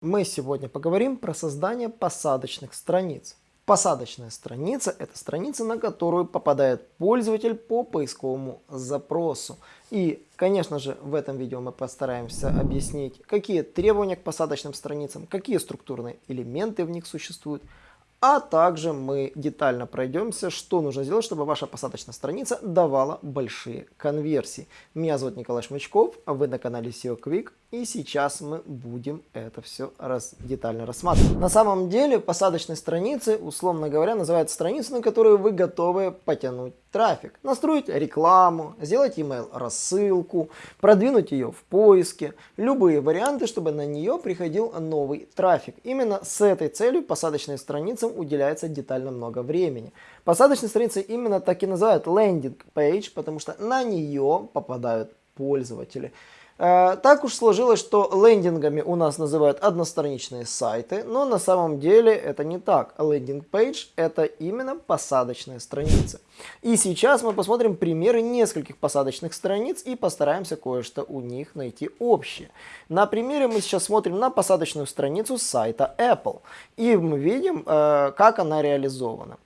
Мы сегодня поговорим про создание посадочных страниц. Посадочная страница – это страница, на которую попадает пользователь по поисковому запросу. И, конечно же, в этом видео мы постараемся объяснить, какие требования к посадочным страницам, какие структурные элементы в них существуют, а также мы детально пройдемся, что нужно сделать, чтобы ваша посадочная страница давала большие конверсии. Меня зовут Николай Шмычков, а вы на канале SEO Quick. И сейчас мы будем это все раз, детально рассматривать. На самом деле посадочной страницы, условно говоря, называют страницы, на которые вы готовы потянуть трафик. Настроить рекламу, сделать email рассылку, продвинуть ее в поиске. Любые варианты, чтобы на нее приходил новый трафик. Именно с этой целью посадочным страницам уделяется детально много времени. Посадочные страницы именно так и называют landing page, потому что на нее попадают пользователи. Э, так уж сложилось, что лендингами у нас называют одностраничные сайты, но на самом деле это не так. Лендинг пейдж это именно посадочная страница. И сейчас мы посмотрим примеры нескольких посадочных страниц и постараемся кое-что у них найти общее. На примере мы сейчас смотрим на посадочную страницу сайта Apple. И мы видим, э, как она реализована.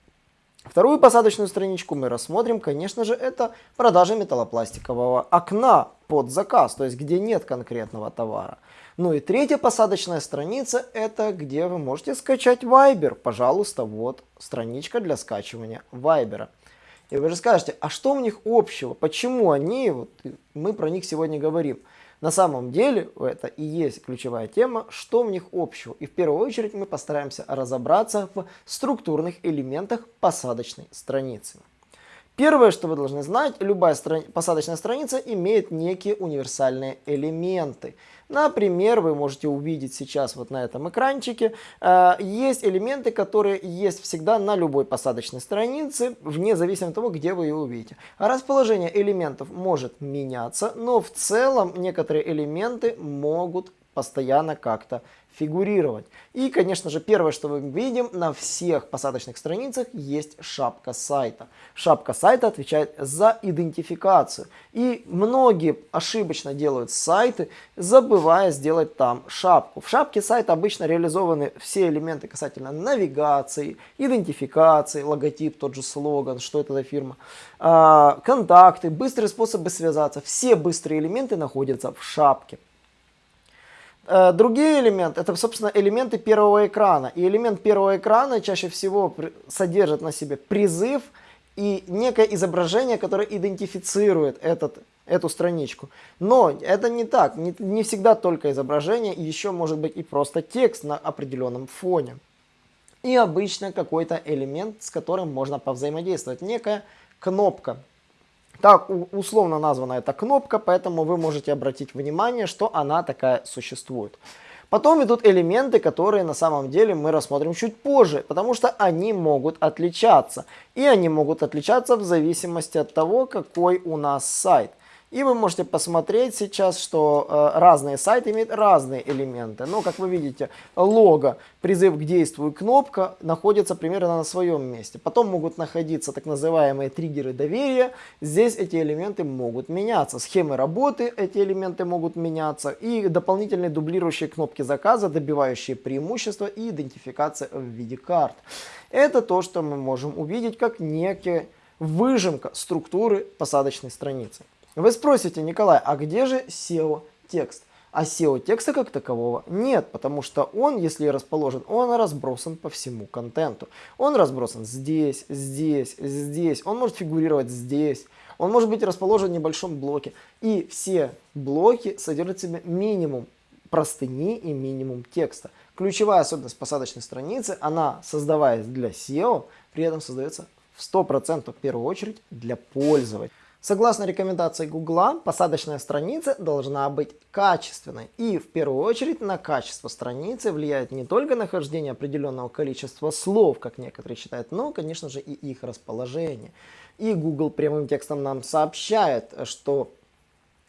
Вторую посадочную страничку мы рассмотрим, конечно же, это продажа металлопластикового окна под заказ, то есть где нет конкретного товара. Ну и третья посадочная страница, это где вы можете скачать Viber. Пожалуйста, вот страничка для скачивания Viber. И вы же скажете, а что у них общего? Почему они, вот мы про них сегодня говорим. На самом деле это и есть ключевая тема, что в них общего. И в первую очередь мы постараемся разобраться в структурных элементах посадочной страницы. Первое, что вы должны знать, любая страни посадочная страница имеет некие универсальные элементы. Например, вы можете увидеть сейчас вот на этом экранчике, э, есть элементы, которые есть всегда на любой посадочной странице, вне зависимости от того, где вы ее увидите. Расположение элементов может меняться, но в целом некоторые элементы могут постоянно как-то фигурировать. И, конечно же, первое, что мы видим, на всех посадочных страницах есть шапка сайта. Шапка сайта отвечает за идентификацию. И многие ошибочно делают сайты, забывая сделать там шапку. В шапке сайта обычно реализованы все элементы касательно навигации, идентификации, логотип, тот же слоган, что это за фирма, а, контакты, быстрые способы связаться. Все быстрые элементы находятся в шапке. Э, другие элементы, это, собственно, элементы первого экрана. И элемент первого экрана чаще всего содержит на себе призыв и некое изображение, которое идентифицирует этот, эту страничку. Но это не так, не, не всегда только изображение, еще может быть и просто текст на определенном фоне. И обычно какой-то элемент, с которым можно повзаимодействовать, некая кнопка. Так условно названа эта кнопка, поэтому вы можете обратить внимание, что она такая существует. Потом идут элементы, которые на самом деле мы рассмотрим чуть позже, потому что они могут отличаться. И они могут отличаться в зависимости от того, какой у нас сайт. И вы можете посмотреть сейчас, что э, разные сайты имеют разные элементы. Но, как вы видите, лого, призыв к действию, кнопка находятся примерно на своем месте. Потом могут находиться так называемые триггеры доверия. Здесь эти элементы могут меняться. Схемы работы эти элементы могут меняться. И дополнительные дублирующие кнопки заказа, добивающие преимущества и идентификация в виде карт. Это то, что мы можем увидеть как некая выжимка структуры посадочной страницы. Вы спросите, Николай, а где же SEO-текст? А SEO-текста как такового нет, потому что он, если расположен, он разбросан по всему контенту. Он разбросан здесь, здесь, здесь, он может фигурировать здесь, он может быть расположен в небольшом блоке. И все блоки содержат в себе минимум простыни и минимум текста. Ключевая особенность посадочной страницы, она создаваясь для SEO, при этом создается в 100% в первую очередь для пользователя. Согласно рекомендации Гугла, посадочная страница должна быть качественной. И в первую очередь на качество страницы влияет не только нахождение определенного количества слов, как некоторые считают, но, конечно же, и их расположение. И Google прямым текстом нам сообщает, что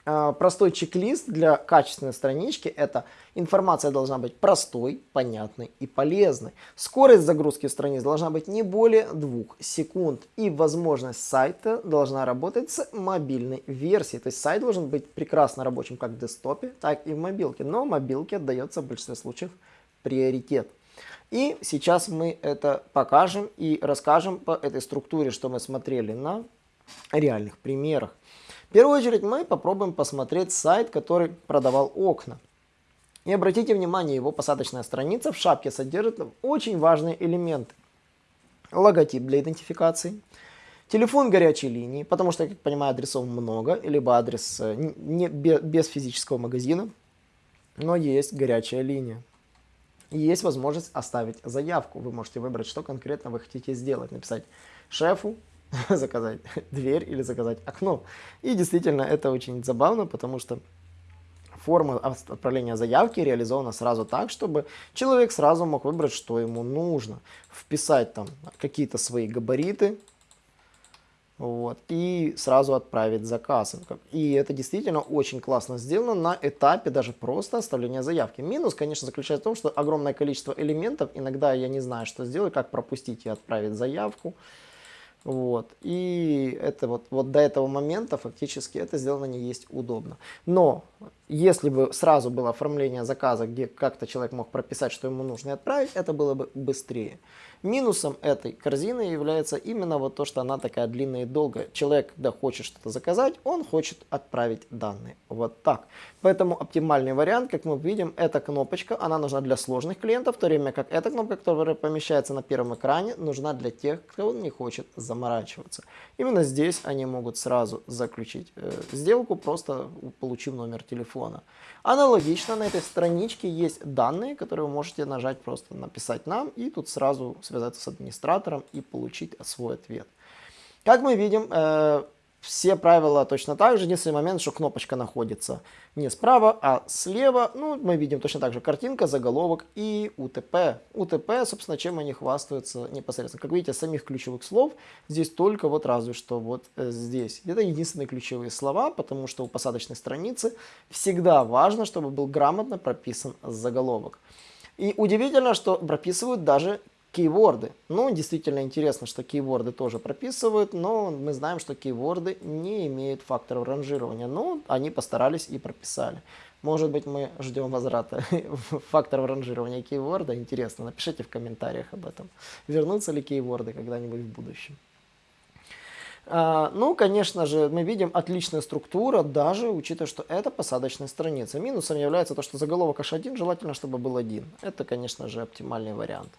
простой чек-лист для качественной странички – это информация должна быть простой, понятной и полезной. Скорость загрузки страниц должна быть не более 2 секунд. И возможность сайта должна работать с мобильной версией. То есть сайт должен быть прекрасно рабочим как в десктопе, так и в мобилке. Но мобилке отдается в большинстве случаев приоритет. И сейчас мы это покажем и расскажем по этой структуре, что мы смотрели на реальных примерах. В первую очередь мы попробуем посмотреть сайт, который продавал окна. И обратите внимание, его посадочная страница в шапке содержит очень важные элементы. Логотип для идентификации, телефон горячей линии, потому что, как понимаю, адресов много, либо адрес э, не, без физического магазина, но есть горячая линия. И есть возможность оставить заявку. Вы можете выбрать, что конкретно вы хотите сделать. Написать шефу, заказать дверь или заказать окно. И действительно это очень забавно, потому что форма отправления заявки реализована сразу так, чтобы человек сразу мог выбрать, что ему нужно. Вписать там какие-то свои габариты, вот, и сразу отправить заказ. И это действительно очень классно сделано на этапе даже просто оставления заявки. Минус, конечно, заключается в том, что огромное количество элементов, иногда я не знаю, что сделать, как пропустить и отправить заявку. Вот. И это вот, вот до этого момента фактически это сделано не есть удобно. Но если бы сразу было оформление заказа, где как-то человек мог прописать, что ему нужно и отправить, это было бы быстрее. Минусом этой корзины является именно вот то, что она такая длинная и долгая. Человек, когда хочет что-то заказать, он хочет отправить данные. Вот так. Поэтому оптимальный вариант, как мы видим, эта кнопочка, она нужна для сложных клиентов, в то время как эта кнопка, которая помещается на первом экране, нужна для тех, кто не хочет заморачиваться. Именно здесь они могут сразу заключить э, сделку, просто получив номер телефона. Аналогично на этой страничке есть данные, которые вы можете нажать просто написать нам и тут сразу связаться с администратором и получить свой ответ. Как мы видим, э, все правила точно так же. Единственный момент, что кнопочка находится не справа, а слева. Ну, мы видим точно так же картинка, заголовок и УТП. УТП, собственно, чем они хвастаются непосредственно. Как видите, самих ключевых слов здесь только вот разве что вот э, здесь. Это единственные ключевые слова, потому что у посадочной страницы всегда важно, чтобы был грамотно прописан заголовок. И удивительно, что прописывают даже кейворды. Ну, действительно интересно, что кейворды тоже прописывают, но мы знаем, что кейворды не имеют факторов ранжирования. Но они постарались и прописали. Может быть, мы ждем возврата факторов ранжирования кейворда. Интересно, напишите в комментариях об этом. Вернутся ли кейворды когда-нибудь в будущем. А, ну, конечно же, мы видим отличная структура, даже учитывая, что это посадочная страница. Минусом является то, что заголовок H1 желательно, чтобы был один. Это, конечно же, оптимальный вариант.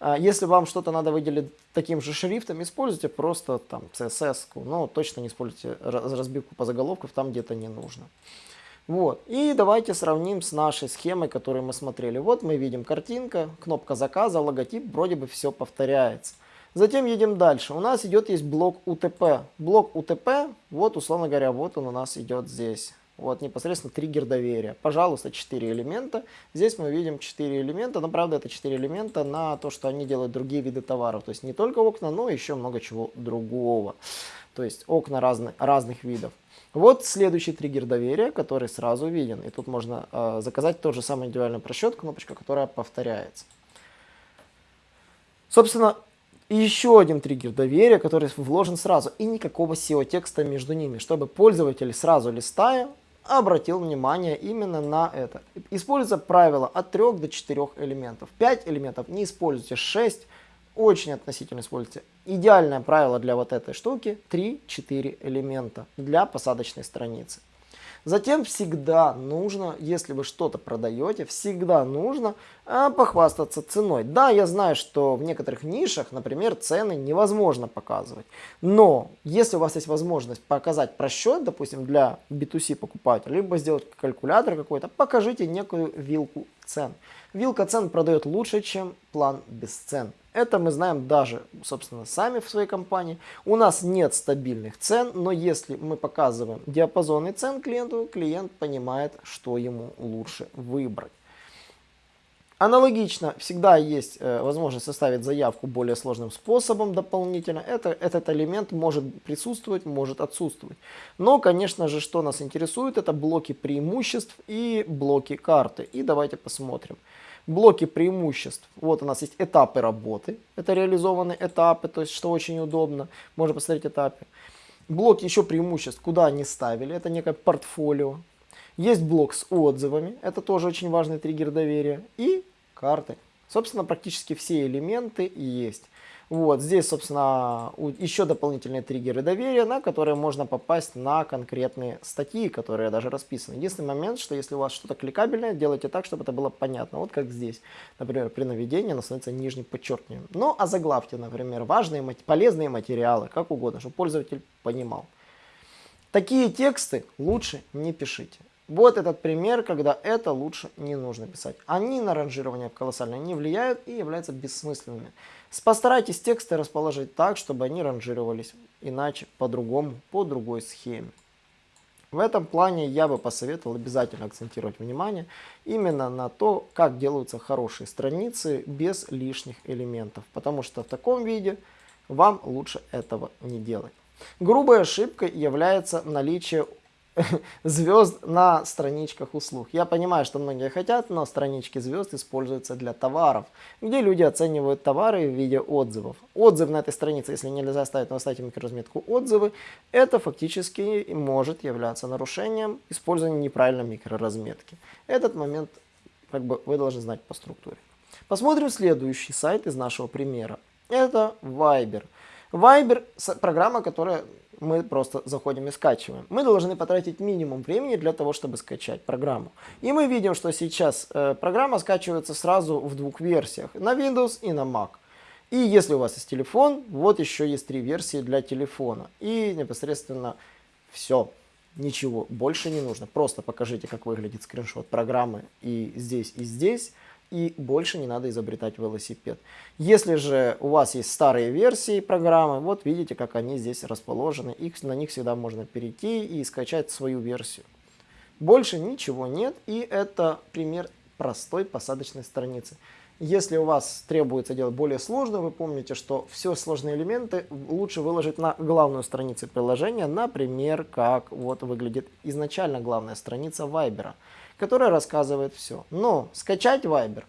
А, если вам что-то надо выделить таким же шрифтом, используйте просто там CSS, но точно не используйте разбивку по заголовкам там, где это не нужно. Вот. И давайте сравним с нашей схемой, которую мы смотрели. Вот мы видим картинка, кнопка заказа, логотип, вроде бы все повторяется. Затем едем дальше. У нас идет есть блок UTP. Блок UTP, вот условно говоря, вот он у нас идет здесь. Вот непосредственно триггер доверия. Пожалуйста, 4 элемента. Здесь мы видим 4 элемента, но правда это 4 элемента на то, что они делают другие виды товаров. То есть не только окна, но еще много чего другого. То есть окна разных, разных видов. Вот следующий триггер доверия, который сразу виден. И тут можно э, заказать тот же самый индивидуальный просчет, кнопочка, которая повторяется. Собственно, еще один триггер доверия, который вложен сразу. И никакого SEO-текста между ними, чтобы пользователь сразу листая обратил внимание именно на это. Используется правило от 3 до 4 элементов. 5 элементов не используйте, 6 очень относительно используйте. Идеальное правило для вот этой штуки 3-4 элемента для посадочной страницы. Затем всегда нужно, если вы что-то продаете, всегда нужно а, похвастаться ценой. Да, я знаю, что в некоторых нишах, например, цены невозможно показывать. Но если у вас есть возможность показать просчет, допустим, для B2C покупателя, либо сделать калькулятор какой-то, покажите некую вилку цен. Вилка цен продает лучше, чем план без цен. Это мы знаем даже, собственно, сами в своей компании. У нас нет стабильных цен, но если мы показываем диапазоны цен клиенту, клиент понимает, что ему лучше выбрать. Аналогично, всегда есть э, возможность составить заявку более сложным способом дополнительно. Это, этот элемент может присутствовать, может отсутствовать. Но, конечно же, что нас интересует, это блоки преимуществ и блоки карты. И давайте посмотрим. Блоки преимуществ. Вот у нас есть этапы работы. Это реализованные этапы, то есть что очень удобно. Можно посмотреть этапы. Блоки еще преимуществ, куда они ставили. Это некое портфолио. Есть блок с отзывами. Это тоже очень важный триггер доверия. И карты. Собственно, практически все элементы есть. Вот, здесь, собственно, еще дополнительные триггеры доверия, на которые можно попасть на конкретные статьи, которые даже расписаны. Единственный момент, что если у вас что-то кликабельное, делайте так, чтобы это было понятно. Вот как здесь, например, при наведении оно становится нижним подчеркиванием. Ну, а заглавьте, например, важные, полезные материалы, как угодно, чтобы пользователь понимал. Такие тексты лучше не пишите. Вот этот пример, когда это лучше не нужно писать. Они на ранжирование колоссально не влияют и являются бессмысленными. Постарайтесь тексты расположить так, чтобы они ранжировались иначе, по-другому, по другой схеме. В этом плане я бы посоветовал обязательно акцентировать внимание именно на то, как делаются хорошие страницы без лишних элементов. Потому что в таком виде вам лучше этого не делать. Грубой ошибкой является наличие звезд на страничках услуг. Я понимаю, что многие хотят, но странички звезд используются для товаров, где люди оценивают товары в виде отзывов. Отзыв на этой странице, если нельзя ставить на сайте микроразметку отзывы, это фактически может являться нарушением использования неправильной микроразметки. Этот момент как бы вы должны знать по структуре. Посмотрим следующий сайт из нашего примера. Это Viber. Viber – программа, которая мы просто заходим и скачиваем. Мы должны потратить минимум времени для того, чтобы скачать программу. И мы видим, что сейчас э, программа скачивается сразу в двух версиях, на Windows и на Mac. И если у вас есть телефон, вот еще есть три версии для телефона. И непосредственно все, ничего больше не нужно. Просто покажите, как выглядит скриншот программы и здесь, и здесь и больше не надо изобретать велосипед. Если же у вас есть старые версии программы, вот видите, как они здесь расположены, их, на них всегда можно перейти и скачать свою версию. Больше ничего нет, и это пример простой посадочной страницы. Если у вас требуется делать более сложно, вы помните, что все сложные элементы лучше выложить на главную страницу приложения, например, как вот выглядит изначально главная страница Viber которая рассказывает все. Но скачать Viber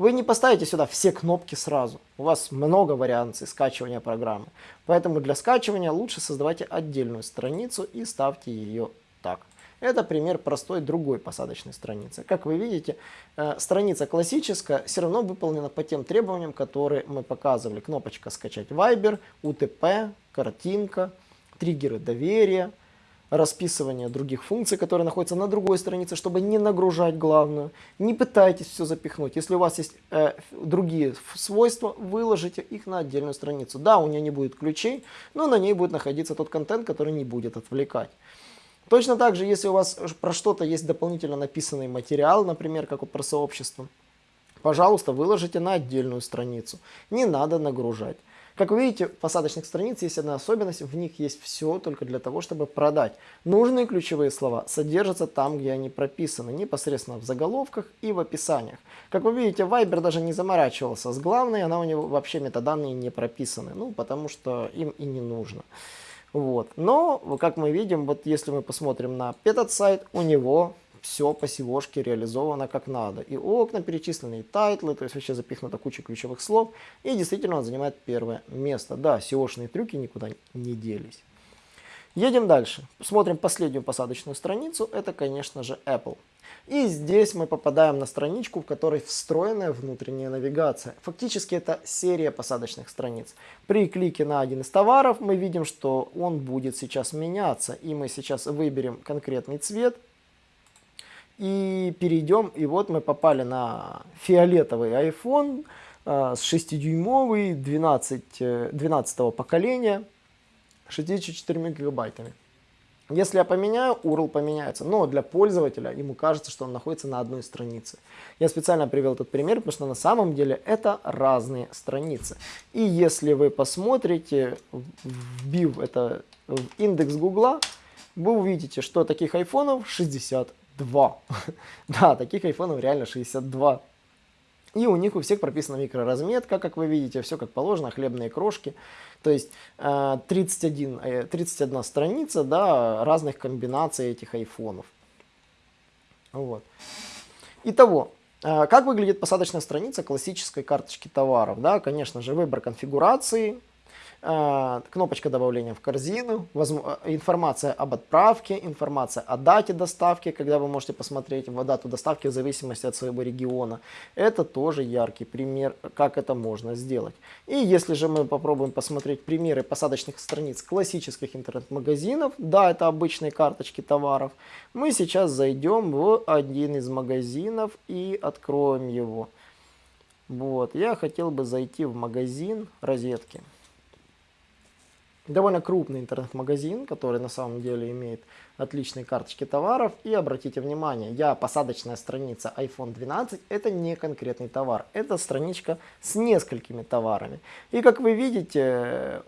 вы не поставите сюда все кнопки сразу. У вас много вариаций скачивания программы. Поэтому для скачивания лучше создавайте отдельную страницу и ставьте ее так. Это пример простой другой посадочной страницы. Как вы видите, э, страница классическая все равно выполнена по тем требованиям, которые мы показывали. Кнопочка «Скачать Viber», УТП, картинка, триггеры доверия, расписывание других функций, которые находятся на другой странице, чтобы не нагружать главную. Не пытайтесь все запихнуть. Если у вас есть э, другие свойства, выложите их на отдельную страницу. Да, у нее не будет ключей, но на ней будет находиться тот контент, который не будет отвлекать. Точно так же, если у вас про что-то есть дополнительно написанный материал, например, как вот про сообщество, пожалуйста, выложите на отдельную страницу. Не надо нагружать. Как вы видите, посадочных страниц есть одна особенность, в них есть все только для того, чтобы продать. Нужные ключевые слова содержатся там, где они прописаны, непосредственно в заголовках и в описаниях. Как вы видите, Viber даже не заморачивался с главной, она у него вообще метаданные не прописаны, ну, потому что им и не нужно. Вот. Но, как мы видим, вот если мы посмотрим на этот сайт, у него все по SEO реализовано как надо. И окна перечислены, и тайтлы, то есть вообще запихнута куча ключевых слов. И действительно он занимает первое место. Да, seo трюки никуда не делись. Едем дальше. Смотрим последнюю посадочную страницу. Это, конечно же, Apple. И здесь мы попадаем на страничку, в которой встроенная внутренняя навигация. Фактически это серия посадочных страниц. При клике на один из товаров мы видим, что он будет сейчас меняться. И мы сейчас выберем конкретный цвет и перейдем, и вот мы попали на фиолетовый iPhone э, с 6-дюймовый, 12, 12 поколения, 64 гигабайтами. Если я поменяю, URL поменяется, но для пользователя ему кажется, что он находится на одной странице. Я специально привел этот пример, потому что на самом деле это разные страницы. И если вы посмотрите, вбив это в индекс Гугла, вы увидите, что таких айфонов 60 62. да, таких айфонов реально 62. И у них у всех прописана микроразметка, как вы видите, все как положено, хлебные крошки. То есть 31, 31 э, страница да, разных комбинаций этих айфонов. Вот. Итого, э, как выглядит посадочная страница классической карточки товаров? Да, конечно же, выбор конфигурации, э, кнопочка добавления в корзину, информация об отправке, информация о дате доставки, когда вы можете посмотреть дату доставки в зависимости от своего региона. Это тоже яркий пример, как это можно сделать. И если же мы попробуем посмотреть примеры посадочных страниц классических интернет-магазинов, да, это обычные карточки товаров, мы сейчас зайдем в один из магазинов и откроем его. Вот, я хотел бы зайти в магазин розетки. Довольно крупный интернет-магазин, который на самом деле имеет отличные карточки товаров. И обратите внимание, я посадочная страница iPhone 12, это не конкретный товар. Это страничка с несколькими товарами. И как вы видите,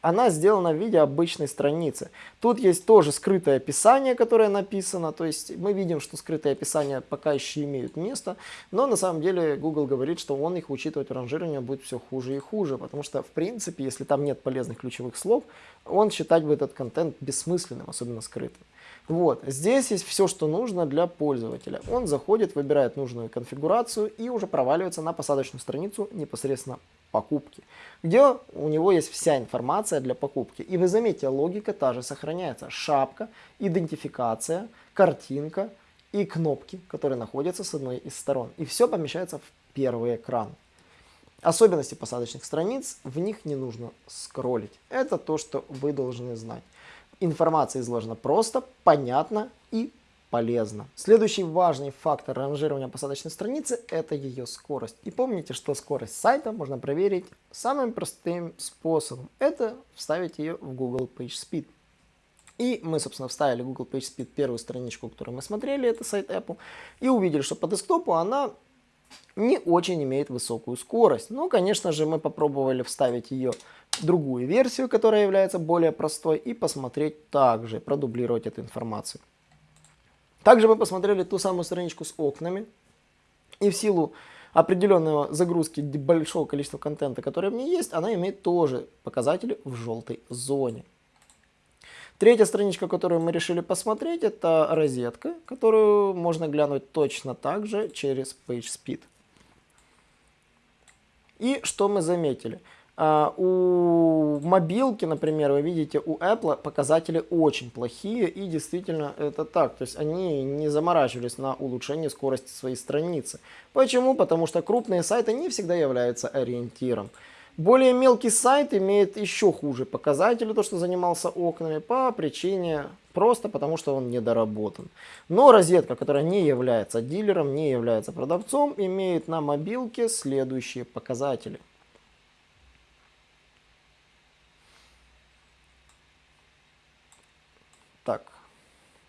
она сделана в виде обычной страницы. Тут есть тоже скрытое описание, которое написано, то есть мы видим, что скрытые описания пока еще имеют место, но на самом деле Google говорит, что он их учитывать в ранжировании будет все хуже и хуже, потому что в принципе, если там нет полезных ключевых слов, он считать бы этот контент бессмысленным, особенно скрытым. Вот, здесь есть все, что нужно для пользователя. Он заходит, выбирает нужную конфигурацию и уже проваливается на посадочную страницу непосредственно покупки, где у него есть вся информация для покупки. И вы заметите, логика та же сохраняется. Шапка, идентификация, картинка и кнопки, которые находятся с одной из сторон. И все помещается в первый экран. Особенности посадочных страниц, в них не нужно скроллить. Это то, что вы должны знать. Информация изложена просто, понятно и полезно. Следующий важный фактор ранжирования посадочной страницы – это ее скорость. И помните, что скорость сайта можно проверить самым простым способом. Это вставить ее в Google PageSpeed. И мы, собственно, вставили Google PageSpeed первую страничку, которую мы смотрели, это сайт Apple, и увидели, что по десктопу она не очень имеет высокую скорость. Но, конечно же, мы попробовали вставить ее другую версию, которая является более простой, и посмотреть также, продублировать эту информацию. Также мы посмотрели ту самую страничку с окнами, и в силу определенного загрузки большого количества контента, который в ней есть, она имеет тоже показатели в желтой зоне. Третья страничка, которую мы решили посмотреть, это розетка, которую можно глянуть точно так же через PageSpeed. И что мы заметили? Uh, у мобилки, например, вы видите, у Apple показатели очень плохие, и действительно это так. То есть они не заморачивались на улучшение скорости своей страницы. Почему? Потому что крупные сайты не всегда являются ориентиром. Более мелкий сайт имеет еще хуже показатели, то, что занимался окнами, по причине просто потому, что он недоработан. Но розетка, которая не является дилером, не является продавцом, имеет на мобилке следующие показатели. Так,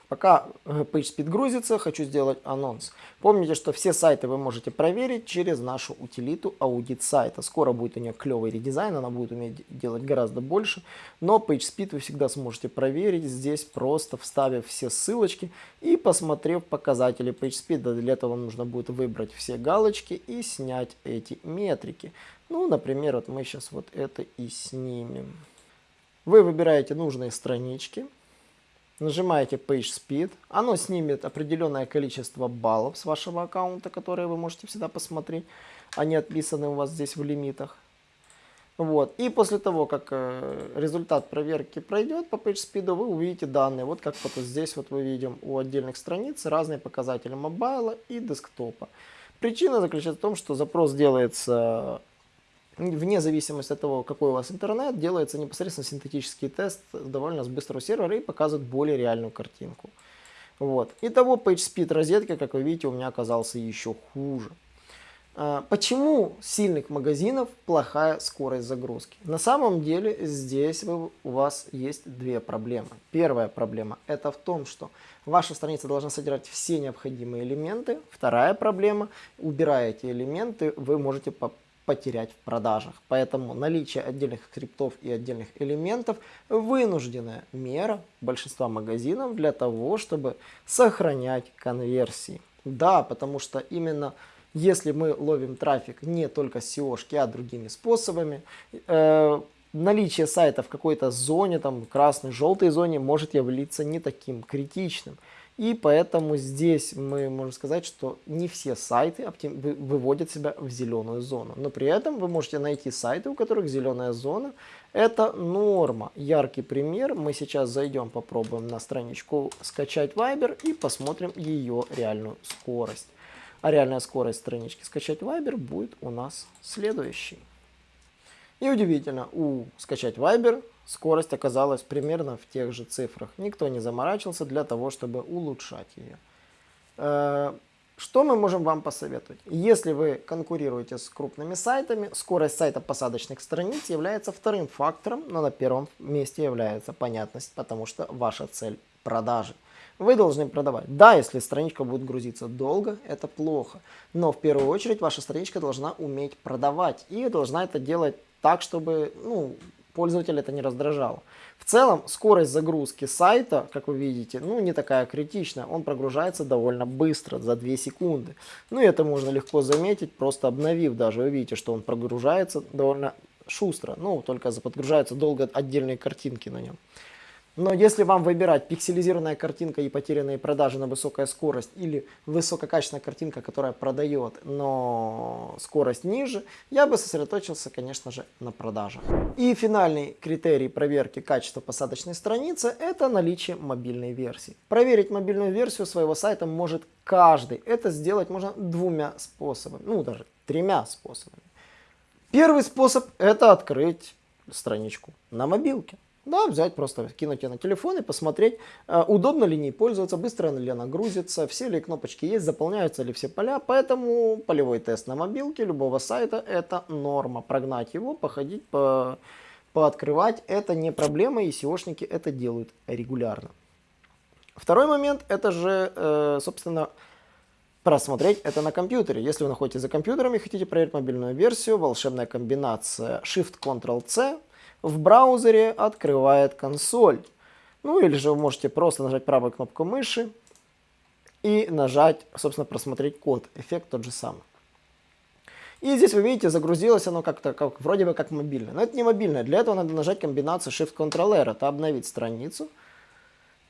пока э, PageSpeed грузится, хочу сделать анонс. Помните, что все сайты вы можете проверить через нашу утилиту аудит сайта. Скоро будет у нее клевый редизайн, она будет уметь делать гораздо больше. Но PageSpeed вы всегда сможете проверить здесь, просто вставив все ссылочки и посмотрев показатели PageSpeed. Для этого вам нужно будет выбрать все галочки и снять эти метрики. Ну, например, вот мы сейчас вот это и снимем. Вы выбираете нужные странички нажимаете Page Speed, оно снимет определенное количество баллов с вашего аккаунта, которые вы можете всегда посмотреть, они отписаны у вас здесь в лимитах. Вот. И после того, как э, результат проверки пройдет по PageSpeed, вы увидите данные. Вот как вот здесь вот мы видим у отдельных страниц разные показатели мобайла и десктопа. Причина заключается в том, что запрос делается вне зависимости от того, какой у вас интернет, делается непосредственно синтетический тест довольно с быстрого сервера и показывает более реальную картинку. Вот. Итого PageSpeed розетки, как вы видите, у меня оказался еще хуже. А, почему сильных магазинов плохая скорость загрузки? На самом деле здесь у вас есть две проблемы. Первая проблема это в том, что ваша страница должна содержать все необходимые элементы. Вторая проблема, убирая эти элементы, вы можете потерять в продажах. Поэтому наличие отдельных скриптов и отдельных элементов вынужденная мера большинства магазинов для того, чтобы сохранять конверсии. Да, потому что именно если мы ловим трафик не только с SEO, а другими способами, э, наличие сайта в какой-то зоне, там красной, желтой зоне может являться не таким критичным. И поэтому здесь мы можем сказать, что не все сайты выводят себя в зеленую зону. Но при этом вы можете найти сайты, у которых зеленая зона. Это норма. Яркий пример. Мы сейчас зайдем, попробуем на страничку скачать Viber и посмотрим ее реальную скорость. А реальная скорость странички скачать Viber будет у нас следующей. И удивительно, у скачать Viber скорость оказалась примерно в тех же цифрах. Никто не заморачивался для того, чтобы улучшать ее. Э, что мы можем вам посоветовать? Если вы конкурируете с крупными сайтами, скорость сайта посадочных страниц является вторым фактором, но на первом месте является понятность, потому что ваша цель – продажи. Вы должны продавать. Да, если страничка будет грузиться долго, это плохо. Но в первую очередь ваша страничка должна уметь продавать. И должна это делать так, чтобы ну, пользователя это не раздражало. В целом, скорость загрузки сайта, как вы видите, ну не такая критичная. Он прогружается довольно быстро, за 2 секунды. Ну это можно легко заметить, просто обновив даже. Вы видите, что он прогружается довольно шустро. Ну, только подгружаются долго отдельные картинки на нем. Но если вам выбирать пикселизированная картинка и потерянные продажи на высокая скорость или высококачественная картинка, которая продает, но скорость ниже, я бы сосредоточился, конечно же, на продажах. И финальный критерий проверки качества посадочной страницы – это наличие мобильной версии. Проверить мобильную версию своего сайта может каждый. Это сделать можно двумя способами, ну даже тремя способами. Первый способ – это открыть страничку на мобилке. Да, взять, просто кинуть ее на телефон и посмотреть, э, удобно ли ней пользоваться, быстро ли она грузится, все ли кнопочки есть, заполняются ли все поля. Поэтому полевой тест на мобилке любого сайта это норма. Прогнать его, походить, по, пооткрывать это не проблема и SEOшники это делают регулярно. Второй момент это же, э, собственно, просмотреть это на компьютере. Если вы находитесь за компьютером и хотите проверить мобильную версию, волшебная комбинация Shift-Ctrl-C в браузере открывает консоль. Ну или же вы можете просто нажать правой кнопку мыши и нажать, собственно, просмотреть код. Эффект тот же самый. И здесь вы видите, загрузилось оно как-то, как, вроде бы как мобильное. Но это не мобильное. Для этого надо нажать комбинацию Shift-Ctrl-R. Это обновить страницу.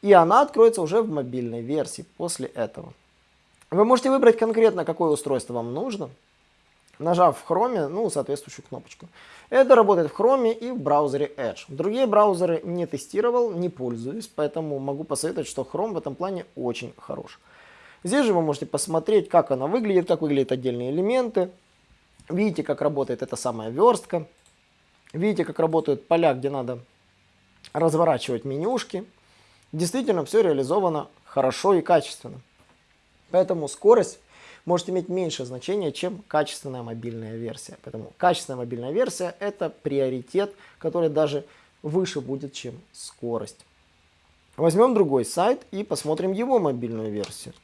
И она откроется уже в мобильной версии после этого. Вы можете выбрать конкретно, какое устройство вам нужно нажав в Chrome, ну, соответствующую кнопочку. Это работает в Chrome и в браузере Edge. Другие браузеры не тестировал, не пользуюсь, поэтому могу посоветовать, что Chrome в этом плане очень хорош. Здесь же вы можете посмотреть, как она выглядит, как выглядят отдельные элементы. Видите, как работает эта самая верстка. Видите, как работают поля, где надо разворачивать менюшки. Действительно, все реализовано хорошо и качественно. Поэтому скорость может иметь меньшее значение, чем качественная мобильная версия. Поэтому качественная мобильная версия это приоритет, который даже выше будет, чем скорость. Возьмем другой сайт и посмотрим его мобильную версию.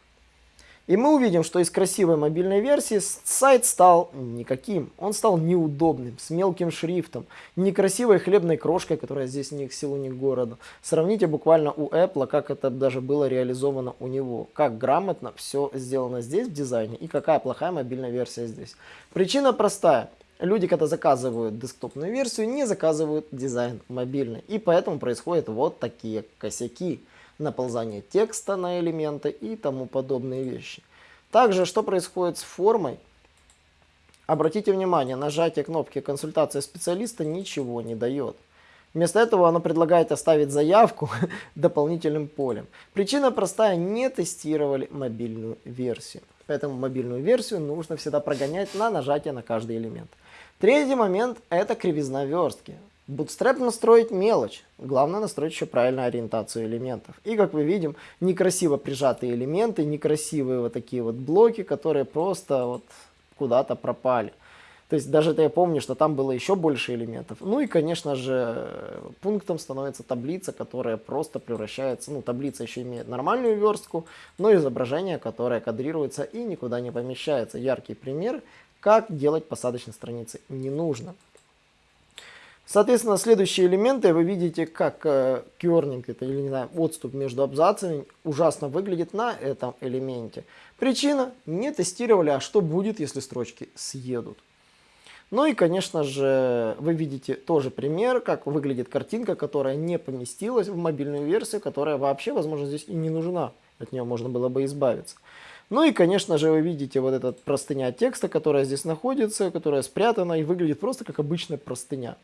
И мы увидим, что из красивой мобильной версии сайт стал никаким. Он стал неудобным, с мелким шрифтом, некрасивой хлебной крошкой, которая здесь ни к селу, ни к городу. Сравните буквально у Apple, как это даже было реализовано у него. Как грамотно все сделано здесь в дизайне и какая плохая мобильная версия здесь. Причина простая. Люди, когда заказывают десктопную версию, не заказывают дизайн мобильный. И поэтому происходят вот такие косяки наползание текста на элементы и тому подобные вещи. Также, что происходит с формой? Обратите внимание, нажатие кнопки «Консультация специалиста» ничего не дает. Вместо этого оно предлагает оставить заявку дополнительным полем. Причина простая, не тестировали мобильную версию. Поэтому мобильную версию нужно всегда прогонять на нажатие на каждый элемент. Третий момент – это кривизна верстки. Bootstrap настроить мелочь. Главное настроить еще правильную ориентацию элементов. И как мы видим, некрасиво прижатые элементы, некрасивые вот такие вот блоки, которые просто вот куда-то пропали. То есть даже это я помню, что там было еще больше элементов. Ну и, конечно же, пунктом становится таблица, которая просто превращается, ну таблица еще имеет нормальную верстку, но изображение, которое кадрируется и никуда не помещается. Яркий пример, как делать посадочные страницы не нужно. Соответственно, следующие элементы вы видите, как э, кернинг, это или не знаю, отступ между абзацами ужасно выглядит на этом элементе. Причина, не тестировали, а что будет, если строчки съедут. Ну и, конечно же, вы видите тоже пример, как выглядит картинка, которая не поместилась в мобильную версию, которая вообще, возможно, здесь и не нужна. от нее можно было бы избавиться. Ну и, конечно же, вы видите вот этот простыня текста, которая здесь находится, которая спрятана и выглядит просто как обычная простыня.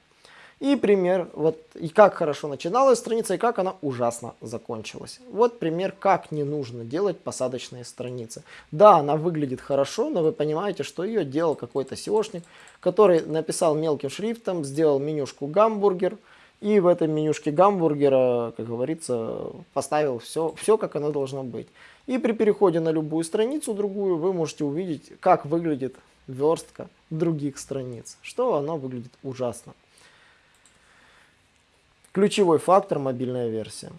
И пример, вот и как хорошо начиналась страница, и как она ужасно закончилась. Вот пример, как не нужно делать посадочные страницы. Да, она выглядит хорошо, но вы понимаете, что ее делал какой-то SEOшник, который написал мелким шрифтом, сделал менюшку гамбургер, и в этой менюшке гамбургера, как говорится, поставил все, все как оно должно быть. И при переходе на любую страницу другую вы можете увидеть, как выглядит верстка других страниц, что оно выглядит ужасно. Ключевой фактор – мобильная версия.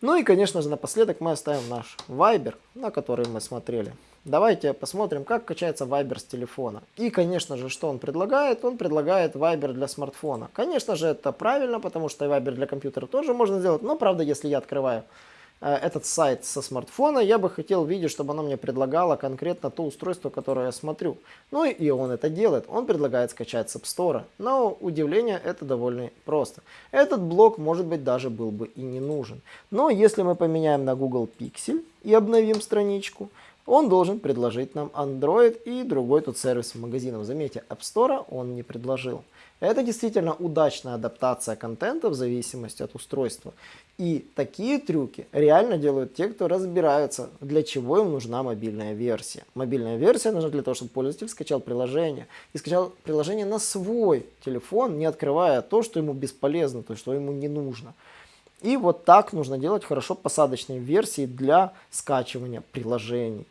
Ну и, конечно же, напоследок мы оставим наш Viber, на который мы смотрели. Давайте посмотрим, как качается Viber с телефона. И, конечно же, что он предлагает? Он предлагает Viber для смартфона. Конечно же, это правильно, потому что Viber для компьютера тоже можно сделать. Но, правда, если я открываю этот сайт со смартфона, я бы хотел видеть, чтобы оно мне предлагало конкретно то устройство, которое я смотрю. Ну и он это делает. Он предлагает скачать с App Store. Но удивление это довольно просто. Этот блок может быть даже был бы и не нужен. Но если мы поменяем на Google Pixel и обновим страничку, он должен предложить нам Android и другой тут сервис магазинов. Заметьте, App Store он не предложил. Это действительно удачная адаптация контента в зависимости от устройства. И такие трюки реально делают те, кто разбираются, для чего им нужна мобильная версия. Мобильная версия нужна для того, чтобы пользователь скачал приложение. И скачал приложение на свой телефон, не открывая то, что ему бесполезно, то, что ему не нужно. И вот так нужно делать хорошо посадочные версии для скачивания приложений.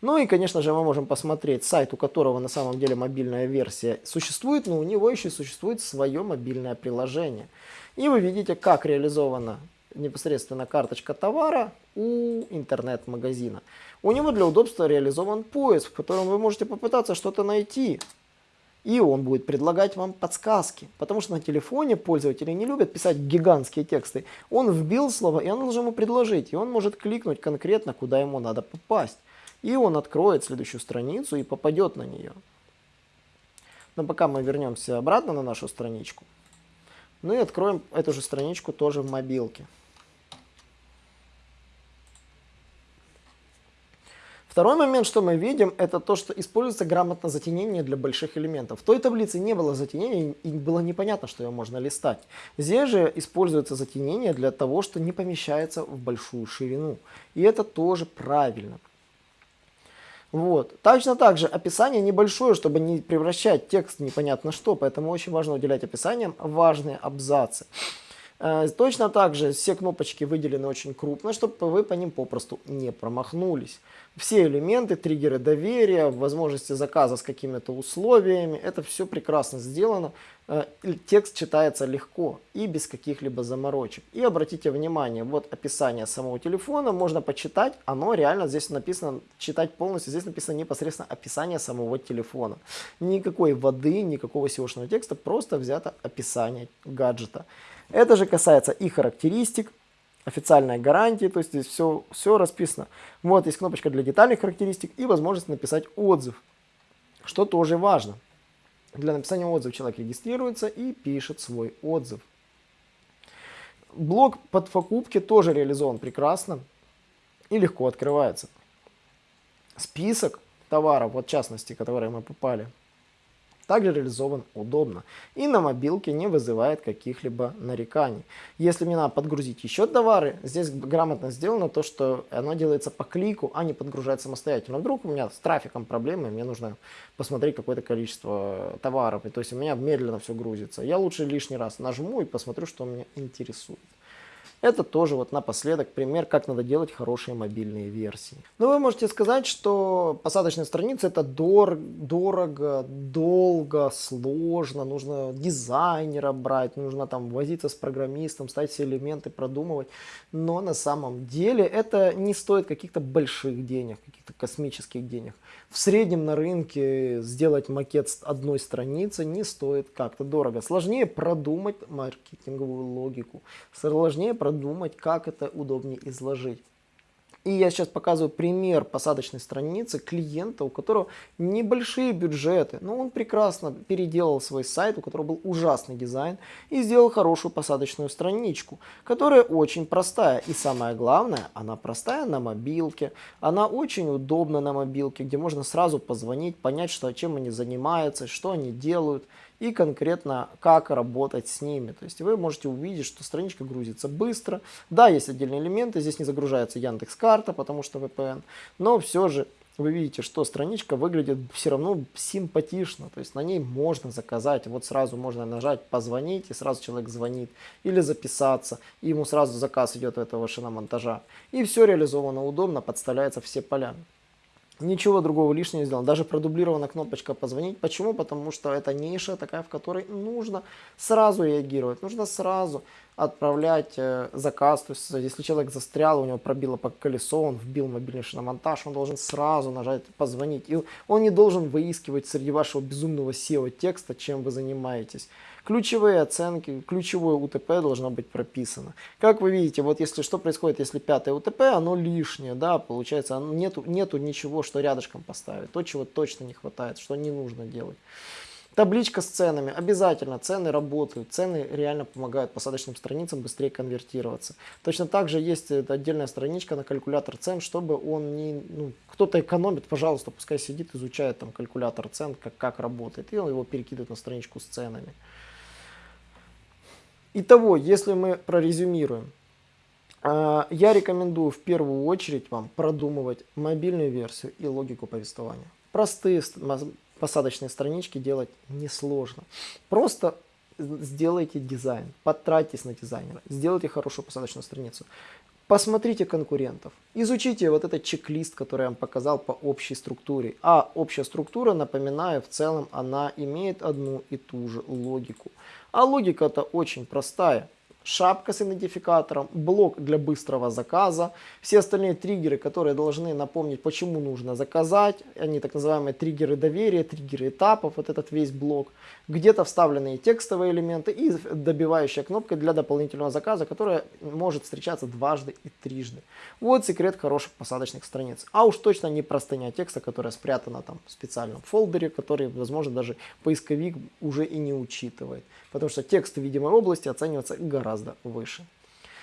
Ну и, конечно же, мы можем посмотреть сайт, у которого на самом деле мобильная версия существует, но у него еще существует свое мобильное приложение. И вы видите, как реализована непосредственно карточка товара у интернет-магазина. У него для удобства реализован поиск, в котором вы можете попытаться что-то найти. И он будет предлагать вам подсказки. Потому что на телефоне пользователи не любят писать гигантские тексты. Он вбил слово, и он должен ему предложить. И он может кликнуть конкретно, куда ему надо попасть. И он откроет следующую страницу и попадет на нее. Но пока мы вернемся обратно на нашу страничку. Ну и откроем эту же страничку тоже в мобилке. Второй момент, что мы видим, это то, что используется грамотно затенение для больших элементов. В той таблице не было затенения и было непонятно, что ее можно листать. Здесь же используется затенение для того, что не помещается в большую ширину. И это тоже правильно. Вот. Точно так же описание небольшое, чтобы не превращать текст непонятно что, поэтому очень важно уделять описаниям важные абзацы. Э, точно так же все кнопочки выделены очень крупно, чтобы вы по ним попросту не промахнулись. Все элементы, триггеры доверия, возможности заказа с какими-то условиями, это все прекрасно сделано. Э, текст читается легко и без каких-либо заморочек. И обратите внимание, вот описание самого телефона можно почитать, оно реально здесь написано, читать полностью, здесь написано непосредственно описание самого телефона. Никакой воды, никакого SEO-шного текста, просто взято описание гаджета. Это же касается и характеристик, официальная гарантия, то есть здесь все, все расписано. Вот есть кнопочка для детальных характеристик и возможность написать отзыв, что тоже важно. Для написания отзыва человек регистрируется и пишет свой отзыв. Блок под покупки тоже реализован прекрасно и легко открывается. Список товаров, вот в частности, которые мы попали, также реализован удобно и на мобилке не вызывает каких-либо нареканий. Если мне надо подгрузить еще товары, здесь грамотно сделано то, что оно делается по клику, а не подгружает самостоятельно. Вдруг у меня с трафиком проблемы, мне нужно посмотреть какое-то количество товаров, и то есть у меня медленно все грузится. Я лучше лишний раз нажму и посмотрю, что меня интересует. Это тоже вот напоследок пример, как надо делать хорошие мобильные версии. Но вы можете сказать, что посадочная страница это дор дорого, долго, сложно, нужно дизайнера брать, нужно там возиться с программистом, ставить все элементы, продумывать. Но на самом деле это не стоит каких-то больших денег, каких-то космических денег. В среднем на рынке сделать макет одной страницы не стоит как-то дорого. Сложнее продумать маркетинговую логику, сложнее продумать, как это удобнее изложить. И я сейчас показываю пример посадочной страницы клиента, у которого небольшие бюджеты, но он прекрасно переделал свой сайт, у которого был ужасный дизайн, и сделал хорошую посадочную страничку, которая очень простая. И самое главное, она простая на мобилке, она очень удобна на мобилке, где можно сразу позвонить, понять, что, чем они занимаются, что они делают и конкретно как работать с ними. То есть вы можете увидеть, что страничка грузится быстро. Да, есть отдельные элементы, здесь не загружается Яндекс Карта, потому что VPN, но все же вы видите, что страничка выглядит все равно симпатично, то есть на ней можно заказать, вот сразу можно нажать позвонить, и сразу человек звонит, или записаться, и ему сразу заказ идет этого шиномонтажа. И все реализовано удобно, подставляется все поля. Ничего другого лишнего не сделал. Даже продублирована кнопочка «Позвонить». Почему? Потому что это ниша такая, в которой нужно сразу реагировать. Нужно сразу отправлять э, заказ. То есть, если человек застрял, у него пробило по колесо, он вбил мобильный шиномонтаж, он должен сразу нажать «Позвонить». И он не должен выискивать среди вашего безумного SEO-текста, чем вы занимаетесь. Ключевые оценки, ключевое УТП должно быть прописано. Как вы видите, вот если что происходит, если пятое УТП, оно лишнее, да, получается, нету, нету ничего, что рядышком поставить, то, чего точно не хватает, что не нужно делать. Табличка с ценами. Обязательно цены работают. Цены реально помогают посадочным страницам быстрее конвертироваться. Точно так же есть отдельная страничка на калькулятор цен, чтобы он не... Ну, кто-то экономит, пожалуйста, пускай сидит, изучает там калькулятор цен, как, как работает. И он его перекидывает на страничку с ценами. Итого, если мы прорезюмируем, а, я рекомендую в первую очередь вам продумывать мобильную версию и логику повествования. Простые посадочные странички делать несложно. Просто сделайте дизайн, потратьтесь на дизайнера, сделайте хорошую посадочную страницу. Посмотрите конкурентов, изучите вот этот чек-лист, который я вам показал по общей структуре. А общая структура, напоминаю, в целом она имеет одну и ту же логику. А логика-то очень простая шапка с идентификатором, блок для быстрого заказа, все остальные триггеры, которые должны напомнить, почему нужно заказать, они так называемые триггеры доверия, триггеры этапов, вот этот весь блок, где-то вставленные текстовые элементы и добивающая кнопка для дополнительного заказа, которая может встречаться дважды и трижды. Вот секрет хороших посадочных страниц. А уж точно не простыня текста, которая спрятана там в специальном фолдере, который, возможно, даже поисковик уже и не учитывает, потому что текст видимой области оценивается гораздо выше.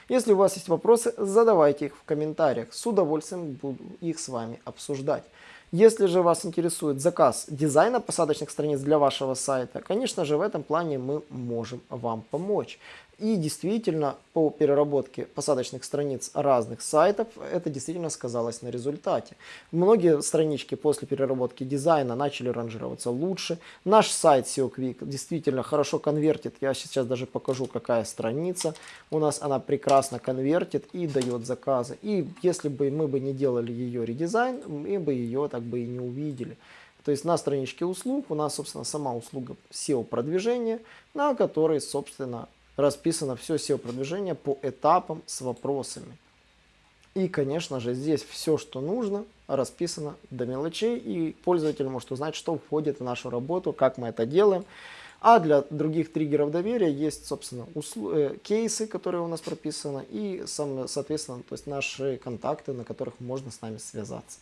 Если у вас есть вопросы, задавайте их в комментариях. С удовольствием буду их с вами обсуждать. Если же вас интересует заказ дизайна посадочных страниц для вашего сайта, конечно же в этом плане мы можем вам помочь. И действительно, по переработке посадочных страниц разных сайтов, это действительно сказалось на результате. Многие странички после переработки дизайна начали ранжироваться лучше. Наш сайт SEO Quick действительно хорошо конвертит. Я сейчас даже покажу, какая страница. У нас она прекрасно конвертит и дает заказы. И если бы мы бы не делали ее редизайн, мы бы ее так бы и не увидели. То есть на страничке услуг у нас, собственно, сама услуга SEO продвижения, на которой, собственно, расписано все SEO-продвижение по этапам с вопросами. И, конечно же, здесь все, что нужно, расписано до мелочей, и пользователь может узнать, что входит в нашу работу, как мы это делаем. А для других триггеров доверия есть, собственно, э, кейсы, которые у нас прописаны, и, соответственно, то есть наши контакты, на которых можно с нами связаться.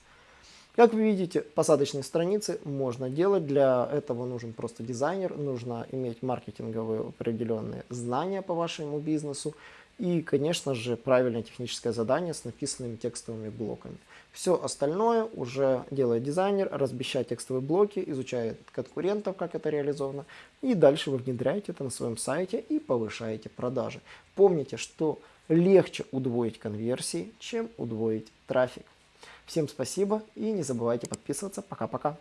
Как вы видите, посадочные страницы можно делать. Для этого нужен просто дизайнер, нужно иметь маркетинговые определенные знания по вашему бизнесу и, конечно же, правильное техническое задание с написанными текстовыми блоками. Все остальное уже делает дизайнер, размещает текстовые блоки, изучает конкурентов, как это реализовано, и дальше вы внедряете это на своем сайте и повышаете продажи. Помните, что легче удвоить конверсии, чем удвоить трафик. Всем спасибо и не забывайте подписываться. Пока-пока.